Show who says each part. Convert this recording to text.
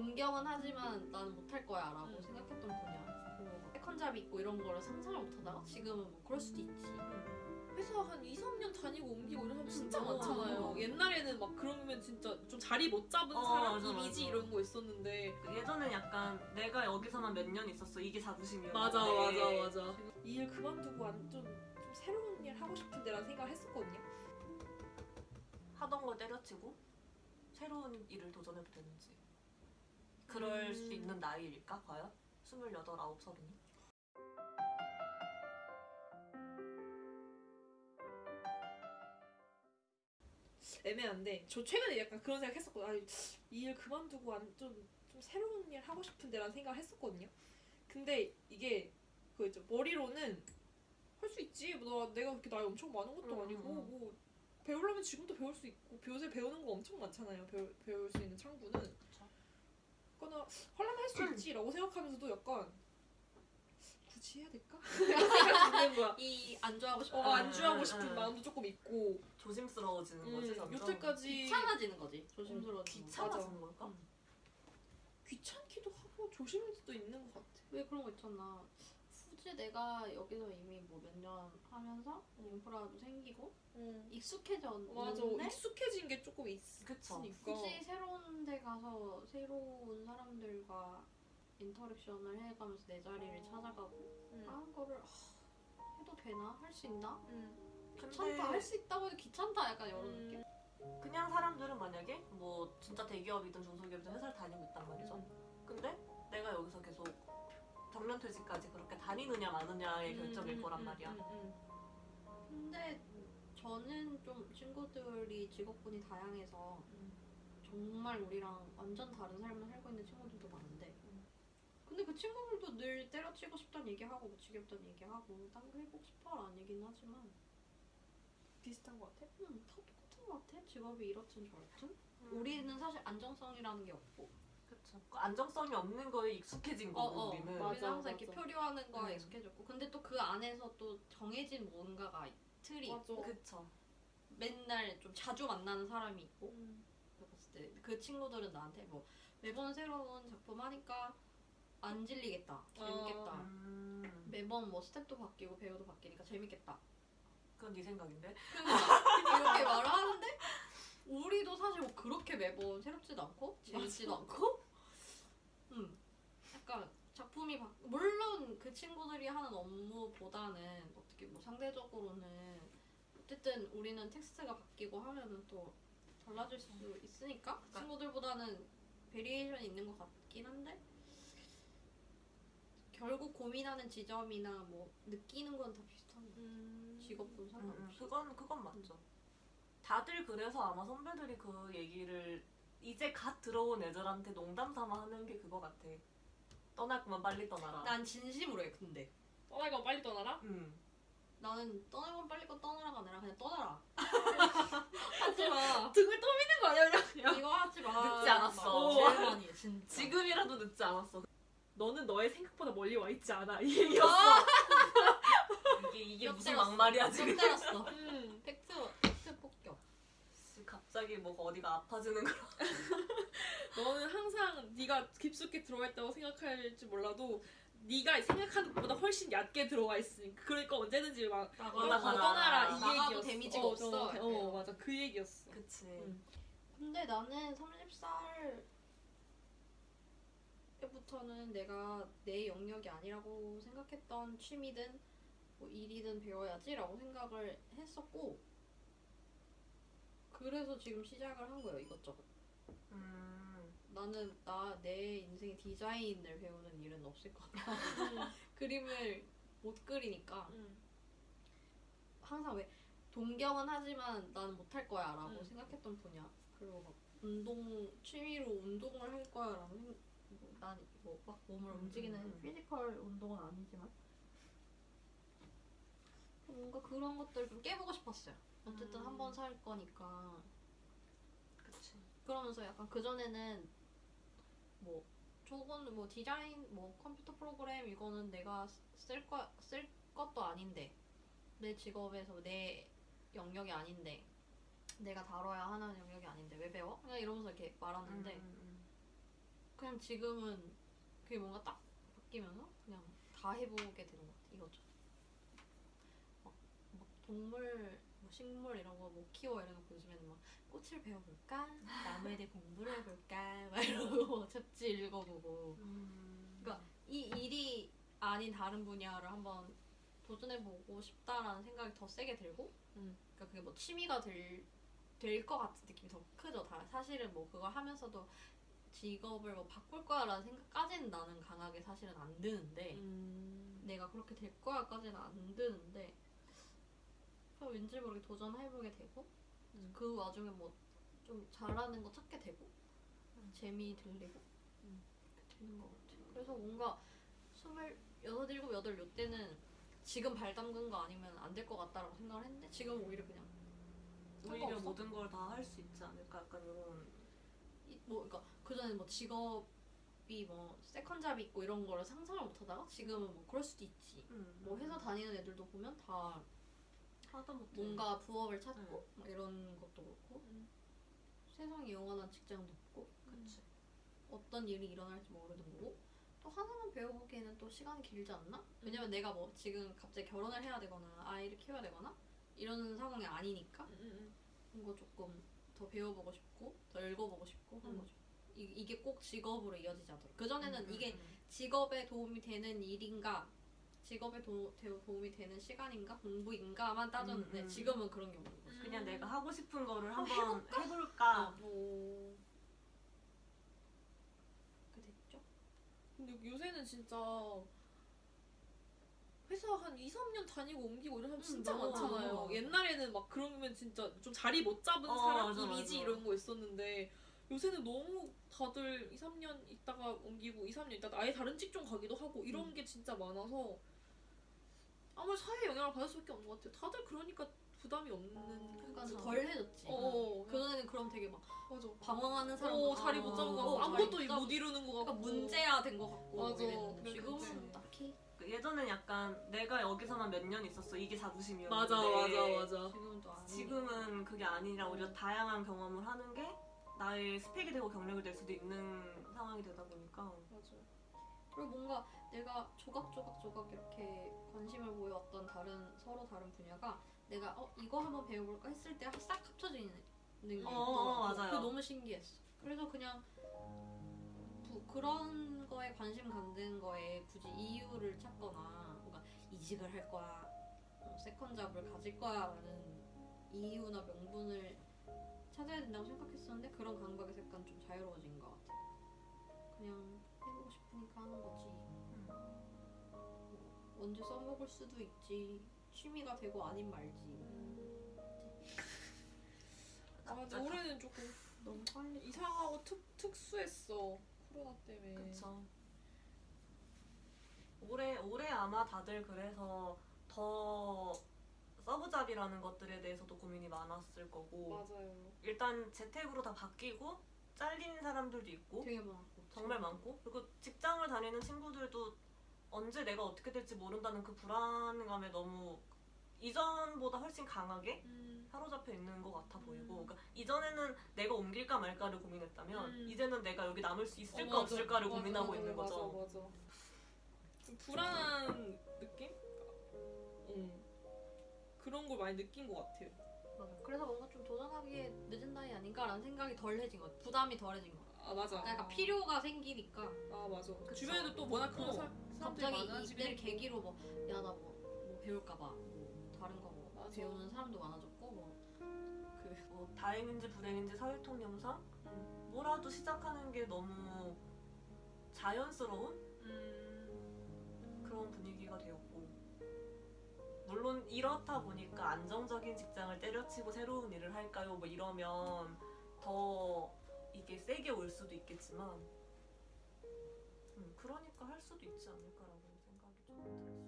Speaker 1: 동경은 하지만 나는 못할 거야 라고 생각했던 분야. 막 세컨잡 있고 이런 거를 상상을 못하다가 지금은 뭐 그럴 수도 있지.
Speaker 2: 회사 한 2, 3년 다니고 옮기고 이런 사람 진짜
Speaker 1: 음,
Speaker 2: 많잖아요.
Speaker 1: 어.
Speaker 2: 옛날에는 막 그러면 진짜 좀 자리 못 잡은
Speaker 3: 어,
Speaker 2: 사람
Speaker 3: 맞아,
Speaker 2: 이미지
Speaker 3: 맞아.
Speaker 2: 이런 거 있었는데.
Speaker 3: 예전엔 약간 내가 여기서만 몇 년 있었어. 이게 자부심이었는데.
Speaker 2: 맞아 맞아 맞아. 이 일 그만두고 완전 좀 새로운 일 하고 싶은데라는 생각을 했었거든요.
Speaker 3: 하던 걸 때려치고 새로운 일을 도전해도 되는지 그럴
Speaker 2: 음.
Speaker 3: 수 있는 나이일까 과연? 28, 9, 30이?
Speaker 2: 애매한데 저 최근에 약간 그런 생각 했었거든요. 아니, 이일 그만두고 완전 좀 새로운 일 하고 싶은데 라는 생각을 했었거든요. 근데 이게 그 이제 머리로는 할 수 있지. 뭐 나, 내가 그렇게 나이 엄청 많은 것도
Speaker 3: 음,
Speaker 2: 아니고
Speaker 3: 음.
Speaker 2: 뭐 배우려면 지금도 배울 수 있고 요새 배우는 거 엄청 많잖아요. 배울, 배울 수 있는 창구는.
Speaker 3: 그쵸.
Speaker 2: 그거나 하려면 할수
Speaker 3: 음.
Speaker 2: 있지라고 생각하면서도 약간 굳이 해야 될까? 이
Speaker 1: 안주하고 싶어
Speaker 2: 어, 안주하고
Speaker 3: 음,
Speaker 2: 싶은
Speaker 3: 음.
Speaker 2: 마음도 조금 있고
Speaker 3: 조심스러워지는 거지
Speaker 2: 음,
Speaker 3: 점점
Speaker 2: 여태까지
Speaker 1: 귀찮아지는 거지 조심스러워
Speaker 3: 귀찮아지는 걸까?
Speaker 1: 음.
Speaker 2: 귀찮기도 하고 조심일 수도 있는 것 같아.
Speaker 1: 왜 그런 거 있잖아 굳이 내가 여기서 이미 뭐 몇 년 하면서 인프라도 생기고
Speaker 2: 응.
Speaker 1: 익숙해졌는데
Speaker 2: 맞아. 익숙해진 게 조금 있으니까.
Speaker 1: 굳이 새로운 데 가서 새로운 사람들과 인터랙션을 해가면서 내 자리를 찾아가고
Speaker 2: 응.
Speaker 1: 하는 거를 하, 해도 되나? 할 수 있나?
Speaker 2: 응.
Speaker 1: 귀찮다 할 수 있다고 해도 귀찮다 약간 이런
Speaker 2: 음.
Speaker 1: 느낌?
Speaker 3: 그냥 사람들은 만약에 뭐 진짜 대기업이든 중소기업이든 회사를 다니고 있단 말이죠 근데 내가 여기서 계속 퇴직까지 그렇게 다니느냐 마느냐의
Speaker 2: 음,
Speaker 3: 결정일
Speaker 2: 음,
Speaker 3: 거란
Speaker 2: 음,
Speaker 3: 말이야
Speaker 2: 음, 음.
Speaker 1: 근데 저는 좀 친구들이 직업군이 다양해서
Speaker 2: 음.
Speaker 1: 정말 우리랑 완전 다른 삶을 살고 있는 친구들도 많은데
Speaker 2: 음.
Speaker 1: 근데 그 친구들도 늘 때려치고 싶다는 얘기하고 뭐 지겹다는 얘기하고 딴 거 해보고 싶어라는 얘기는 하지만
Speaker 2: 비슷한 것 같아.
Speaker 1: 음, 다 똑같은 것 같아 직업이 이렇든 저렇든
Speaker 2: 음.
Speaker 1: 우리는 사실 안정성이라는 게 없고
Speaker 3: 그쵸. 그 안정성이 없는 거에 익숙해진 거고
Speaker 1: 어, 어.
Speaker 3: 우리는
Speaker 2: 맞아,
Speaker 1: 우리는 항상 이렇게
Speaker 2: 맞아.
Speaker 1: 표류하는 거에
Speaker 3: 음.
Speaker 1: 익숙해졌고 근데 또 그 안에서 또 정해진 뭔가가 틀이
Speaker 2: 맞아.
Speaker 1: 있고
Speaker 3: 그쵸.
Speaker 1: 맨날 좀 자주 만나는 사람이 있고
Speaker 2: 음.
Speaker 1: 봤을 때 그 친구들은 나한테 뭐 매번 새로운 작품 하니까 안 질리겠다 재밌겠다
Speaker 3: 음,
Speaker 1: 매번 뭐 스텝도 바뀌고 배우도 바뀌니까 재밌겠다
Speaker 3: 그건 네 생각인데.
Speaker 1: 이렇게 말을 하는데 우리도 사실 뭐 그렇게 매번 새롭지도 않고 재밌지도 않고 음 약간 작품이 바... 물론 그 친구들이 하는 업무보다는 어떻게 뭐 상대적으로는 어쨌든 우리는 텍스트가 바뀌고 하면은 또 달라질 수 있으니까 그 친구들보다는 variation이 있는 것 같긴 한데 결국 고민하는 지점이나 뭐 느끼는 건 다 비슷한 거
Speaker 2: 음.
Speaker 1: 직업군
Speaker 3: 음,
Speaker 1: 상관없이
Speaker 3: 음, 그건 그건 맞죠. 다들 그래서 아마 선배들이 그 얘기를 이제 갓 들어온 애들한테 농담 삼아 하는 게 그거 같아. 떠날 거면 빨리 떠나라.
Speaker 1: 난 진심으로 해 근데
Speaker 2: 떠날 건 빨리 떠나라.
Speaker 3: 음.
Speaker 1: 나는 떠나면 빨리 거 떠나라가 아니라 그냥 떠나라 하지 마
Speaker 2: 등을 떠미는 거 아니야 그냥.
Speaker 1: 이거 하지 마
Speaker 3: 늦지 않았어.
Speaker 1: 제일 많이 해 진짜
Speaker 3: 지금이라도 늦지 않았어.
Speaker 2: 너는 너의 생각보다 멀리 와 있지 않아 이 얘기였어.
Speaker 3: 이게 이게
Speaker 1: 뼈
Speaker 3: 무슨
Speaker 1: 때렸어.
Speaker 3: 막말이야
Speaker 1: 뼈
Speaker 3: 지금.
Speaker 1: 때렸어
Speaker 2: 음.
Speaker 1: 팩트 팩트 폭격
Speaker 3: 갑자기 뭐 어디가 아파지는 거.
Speaker 2: 너는 항상 네가 깊숙이 들어와 있다고 생각할지 몰라도 네가 생각하는 것보다 훨씬 얕게 들어와 있으니까 그러니까 언제든지 막
Speaker 3: 올라가라.
Speaker 2: 떠나라 이 얘기였어.
Speaker 1: 데미지가
Speaker 2: 어,
Speaker 1: 없어.
Speaker 2: 어, 어 맞아 그 얘기였어.
Speaker 3: 그치.
Speaker 2: 음.
Speaker 1: 근데 나는 30살 때부터는 내가 내 영역이 아니라고 생각했던 취미든 뭐 일이든 배워야지라고 생각을 했었고 그래서 지금 시작을 한 거예요 이것저것
Speaker 3: 음.
Speaker 1: 나는 나 내 인생에 디자인을 배우는 일은 없을 것 같아 그림을 못 그리니까
Speaker 2: 음.
Speaker 1: 항상 왜 동경은 하지만 나는 못할 거야 라고
Speaker 2: 음.
Speaker 1: 생각했던 분야 그리고 막 운동 취미로 운동을 할 거야 라고 생각 뭐, 난뭐막 몸을
Speaker 3: 음,
Speaker 1: 움직이는
Speaker 3: 음, 음.
Speaker 1: physical 운동은 아니지만 뭔가 그런 것들 좀 깨보고 싶었어요 어쨌든
Speaker 2: 음.
Speaker 1: 한번 살 거니까
Speaker 3: 그치.
Speaker 1: 그러면서 약간 그전에는 뭐 저건 뭐 디자인 뭐 컴퓨터 프로그램 이거는 내가 쓸 거 쓸 것도 아닌데 내 직업에서 내 영역이 아닌데 내가 다뤄야 하는 영역이 아닌데 왜 배워? 그냥 이러면서 이렇게 말하는데
Speaker 3: 음, 음,
Speaker 1: 그냥 지금은 그게 뭔가 딱 바뀌면서 그냥 다 해보게 되는 것 같아 이거죠. 막, 막 동물, 뭐 식물 이런 거뭐 키워 이런 거 요즘에는 막 꽃을 배워볼까, 나무에 대해 공부를 해볼까, 막 이러고 막 잡지 읽어보고
Speaker 3: 음.
Speaker 1: 그러니까 이 일이 아닌 다른 분야를 한번 도전해보고 싶다라는 생각이 더 세게 들고,
Speaker 2: 음.
Speaker 1: 그러니까 그게 뭐 취미가 될 될 것 같은 느낌이 더 크죠. 다 사실은 뭐 그걸 하면서도 직업을 뭐 바꿀 거야라는 생각까지는 나는 강하게 사실은 안 드는데
Speaker 2: 음.
Speaker 1: 내가 그렇게 될 거야까지는 안 드는데 그냥 왠지 모르게 도전해보게 되고
Speaker 2: 음.
Speaker 1: 그 와중에 뭐 좀 잘하는 거 찾게 되고 재미 들리고
Speaker 2: 음.
Speaker 1: 되는 것 같아요. 그래서 뭔가 스물 여섯 일곱 여덟 요 때는 지금 발 담근 거 아니면 안 될 것 같다라고 생각을 했는데 지금 오히려 그냥
Speaker 3: 오히려? 모든 걸 다 할 수 있지 않을까 약간 이런
Speaker 1: 이- 뭐 그러니까 그 전에 뭐 직업 이 뭐 second job이 있고 이런 거를 상상을 못 하다가 지금은 뭐 그럴 수도 있지.
Speaker 3: 음.
Speaker 1: 뭐 회사 다니는 애들도 보면 다
Speaker 3: 하다 못해
Speaker 1: 뭔가 부업을 찾고
Speaker 3: 네.
Speaker 1: 막 이런 것도 그렇고
Speaker 2: 음.
Speaker 1: 세상에 영원한 직장도 없고
Speaker 3: 그치
Speaker 1: 어떤 일이 일어날지 모르는 거고 또 하나만 배워보기에는 또 시간이 길지 않나? 왜냐면 내가 뭐 지금 갑자기 결혼을 해야 되거나 아이를 키워야 되거나 이런 상황이 아니니까
Speaker 2: 음, 음,
Speaker 1: 이거 조금 더 배워보고 싶고 더 읽어보고 싶고 한
Speaker 2: 음.
Speaker 1: 거죠. 이, 이게 꼭 직업으로 이어지지 않도록. 그 전에는
Speaker 3: 음,
Speaker 1: 이게
Speaker 3: 음,
Speaker 1: 직업에 도움이 되는 일인가, 직업에 도, 되- 도움이 되는 시간인가, 공부인가만 따졌는데
Speaker 3: 음, 음.
Speaker 1: 지금은 그런 게 없는 거죠.
Speaker 3: 음. 그냥 내가 하고 싶은 거를
Speaker 1: 한번
Speaker 3: 한번 해볼까
Speaker 2: 음. 오.
Speaker 1: 그렇게 됐죠?
Speaker 2: 근데 요새는 진짜 회사 한 2, 3년 다니고 옮기고 이런 사람
Speaker 1: 음,
Speaker 2: 진짜
Speaker 1: 너무
Speaker 2: 많잖아요.
Speaker 1: 많아.
Speaker 2: 옛날에는 막 그러면 진짜 좀 자리 못 잡은
Speaker 3: 어,
Speaker 2: 사람
Speaker 3: 맞아,
Speaker 2: 이미지
Speaker 3: 맞아.
Speaker 2: 이런 거 있었는데 요새는 너무 다들 2, 3년 있다가 옮기고 2, 3년 있다가 아예 다른 직종 가기도 하고 이런
Speaker 1: 음.
Speaker 2: 게 진짜 많아서 아무리 사회에 영향을 받을 수밖에 없는 것 같아요. 다들 그러니까 부담이 없는
Speaker 1: 그러니까
Speaker 2: 거죠.
Speaker 1: 덜 해졌지.
Speaker 2: 어,
Speaker 1: 그 전에는 그럼 되게 막
Speaker 2: 맞아.
Speaker 1: 방황하는 사람
Speaker 2: 어, 자리 못 잡은 거 같고
Speaker 1: 어,
Speaker 2: 아무것도
Speaker 1: 못 잡-
Speaker 2: 못 이루는 거
Speaker 1: 그러니까
Speaker 2: 같고
Speaker 1: 문제야 된 거 같고
Speaker 2: 맞아.
Speaker 1: 이랬는데 지금은
Speaker 2: 그치.
Speaker 1: 딱히
Speaker 3: 그 예전엔 약간 내가 여기서만 몇 년 있었어 이게 자부심이었는데
Speaker 2: 맞아 맞아 맞아.
Speaker 1: 지금은 또 아니.
Speaker 3: 지금은 그게 아니라 오히려 다양한 경험을 하는 게 나의 스펙이 되고 경력이 될 수도 있는 상황이 되다 보니까
Speaker 2: 맞아.
Speaker 1: 그리고 뭔가 내가 조각조각 조각 이렇게 관심을 보여왔던 다른 서로 다른 분야가 내가 어 이거 한번 배워볼까 했을 때 싹 합쳐지는 게
Speaker 3: 어,
Speaker 1: 있더라고.
Speaker 3: 맞아요.
Speaker 1: 그게 너무 신기했어. 그래서 그냥 부- 그런 거에 관심 갖는 거에 굳이 이유를 찾거나 뭔가 이직을 할 거야, 어, second job을 가질 거야라는 이유나 명분을 찾아야 된다고 생각했었는데 그런 감각에서 약간 좀 자유로워진 것 같아. 그냥 해보고 싶으니까 하는 거지. 언제 써먹을 수도 있지. 취미가 되고 아닌 말지.
Speaker 2: 아 근데 올해는 조금
Speaker 1: 너무 빨리.
Speaker 2: 이상하고 특, 특수했어 코로나 때문에
Speaker 3: 그쵸 올해 올해 아마 다들 그래서 더 서브잡이라는 것들에 대해서도 고민이 많았을 거고
Speaker 2: 맞아요
Speaker 3: 일단 재택으로 다 바뀌고 잘린 사람들도 있고
Speaker 1: 되게 많고.
Speaker 3: 정말 많고 그리고 직장을 다니는 친구들도 언제 내가 어떻게 될지 모른다는 그 불안감에 너무 이전보다 훨씬 강하게
Speaker 2: 음.
Speaker 3: 사로잡혀 있는 것 같아 보이고
Speaker 2: 음.
Speaker 3: 그러니까 이전에는 내가 옮길까 말까를 고민했다면
Speaker 2: 음.
Speaker 3: 이제는 내가 여기 남을 수 있을까
Speaker 2: 어, 맞아.
Speaker 3: 없을까를
Speaker 2: 맞아,
Speaker 3: 고민하고
Speaker 2: 맞아,
Speaker 3: 있는 거죠
Speaker 2: 맞아 맞아 좀 불안한 느낌? 응 그런 걸 많이 느낀 것 같아요
Speaker 1: 맞아. 그래서 뭔가 좀 도전하기에 늦은 나이 아닌가라는 생각이 덜해진 것 같아. 부담이 덜해진 것 같아.
Speaker 2: 아 맞아
Speaker 1: 약간 필요가 생기니까
Speaker 2: 아 맞아
Speaker 1: 그쵸.
Speaker 2: 주변에도 또 워낙 그런
Speaker 1: 어.
Speaker 2: 사, 사람들이
Speaker 1: 갑자기 이때를. 계기로 뭐 야나뭐뭐 배울까봐 뭐 다른 거뭐
Speaker 2: 맞아.
Speaker 1: 배우는 사람도 많아졌고 뭐 그
Speaker 3: 뭐 다행인지 불행인지 사회통념상
Speaker 2: 음.
Speaker 3: 뭐라도 시작하는 게 너무 자연스러운
Speaker 2: 음.
Speaker 3: 그런 분위기가 되었고 물론 이렇다 보니까 안정적인 직장을 때려치고 새로운 일을 할까요? 뭐 이러면 더 이게 세게 올 수도 있겠지만 음, 그러니까 할 수도 있지 않을까라고 생각이 좀 들었어요.